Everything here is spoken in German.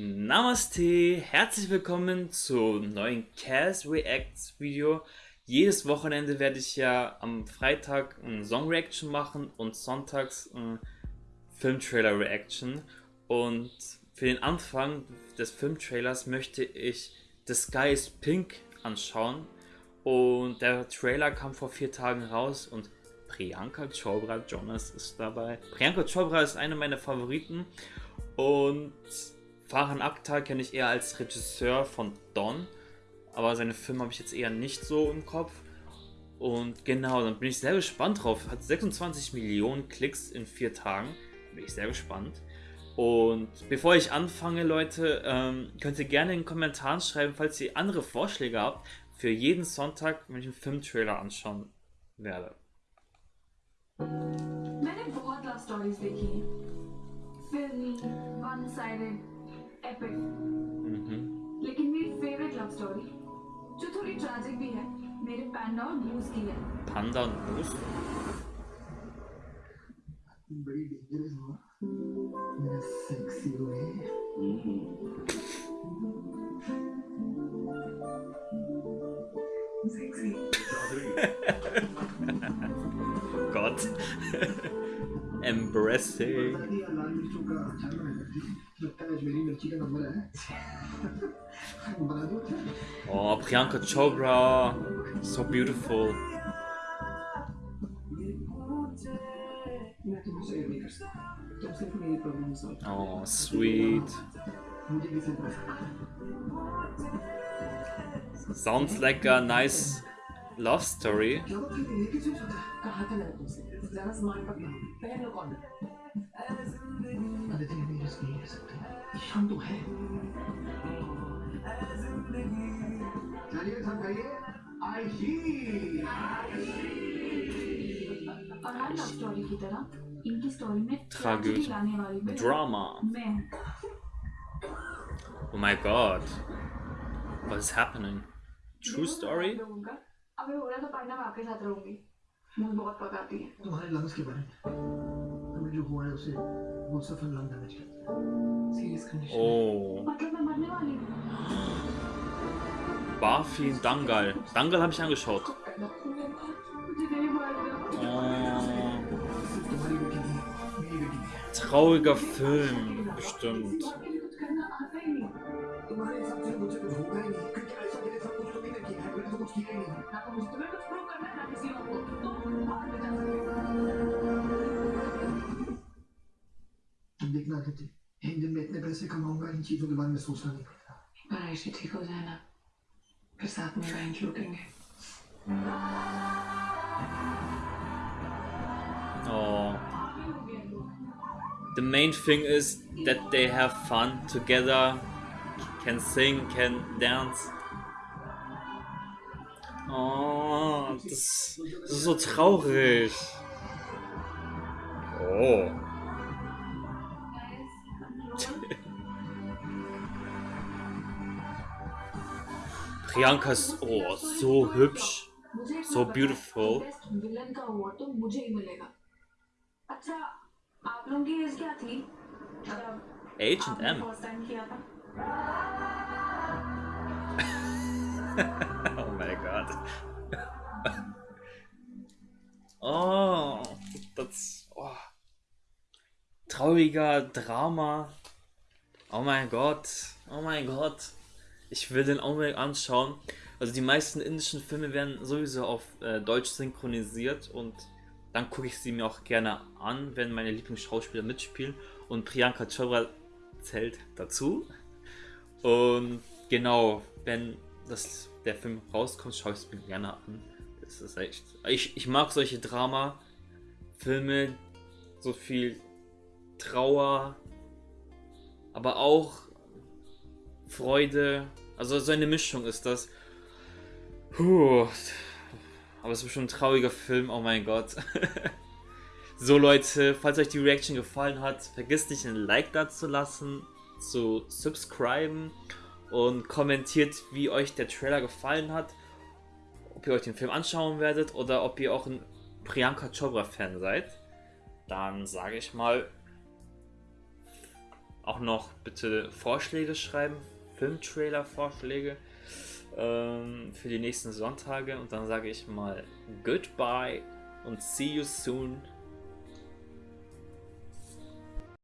Namaste, herzlich willkommen zum neuen Cast Reacts Video. Jedes Wochenende werde ich ja am Freitag ein Song Reaction machen und sonntags ein Filmtrailer Reaction. Und für den Anfang des Filmtrailers möchte ich The Sky is Pink anschauen. Und der Trailer kam vor vier Tagen raus und Priyanka Chopra Jonas ist dabei. Priyanka Chopra ist eine meiner Favoriten und Farhan Akhtar kenne ich eher als Regisseur von Don, aber seine Filme habe ich jetzt eher nicht so im Kopf. Und genau, dann bin ich sehr gespannt drauf. Hat 26 Millionen Klicks in vier Tagen. Bin ich sehr gespannt. Und bevor ich anfange, Leute, ähm, könnt ihr gerne in den Kommentaren schreiben, falls ihr andere Vorschläge habt, für jeden Sonntag, wenn ich einen Filmtrailer anschauen werde. मैंने बहुत love stories देखी फिल्मी one sided epic लेकिन मेरी favourite love story जो थोड़ी ट्रैजिक भी है मेरे पैंडा और मूस की है। पांडा और मूस बड़ी डेंजरस हुआ मेरा sexy way sexy Gott. Embracing. Oh, Priyanka Chopra. So beautiful. Oh, sweet. Sounds like a nice love story. जरा स्मार्ट पहन लो है drama Oh my god. What is happening? True story? तो पढ़ना मुझे बहुत पकाती है तुम्हारे लंग्स के बारे में हमें जो हुआ है उसे वो सफल लंग डैमेज करता है सीरियस कंडीशन oh. मतलब मैं मरने वाली हूँ Barfi Dangal. Dangal habe ich angeschaut. Oh. Trauriger Film, bestimmt. देखना थे एक दिन मैं इतने पैसे कमाऊंगा इन चीजों के बारे में सोचना नहीं पड़ता पढ़ाई से ठीक हो जाए ना फिर साथ में बैंक लूटेंगे Oh. The main thing is that they have fun together, can sing, can dance. Oh, das, das ist so traurig. Priyanka ist oh, so hübsch, so beautiful. H&M. oh my god. oh, das... Oh. Trauriger Drama. Oh mein Gott. Oh mein Gott. Ich will den unbedingt anschauen. Also die meisten indischen Filme werden sowieso auf äh, Deutsch synchronisiert und dann gucke ich sie mir auch gerne an, wenn meine Lieblingsschauspieler mitspielen und Priyanka Chopra zählt dazu. Und genau, wenn das, der Film rauskommt, schaue ich es mir gerne an. Das ist echt. Ich, ich mag solche Drama-Filme, so viel Trauer, aber auch Freude. Also so eine Mischung ist das. Puh. Aber es ist schon ein trauriger Film, oh mein Gott. so Leute, falls euch die Reaction gefallen hat, vergisst nicht ein Like da zu lassen, zu subscriben und kommentiert, wie euch der Trailer gefallen hat. Ob ihr euch den Film anschauen werdet oder ob ihr auch ein Priyanka Chopra Fan seid. Dann sage ich mal auch noch bitte Vorschläge schreiben, Filmtrailer-Vorschläge ähm, für die nächsten Sonntage. Und dann sage ich mal Goodbye und see you soon.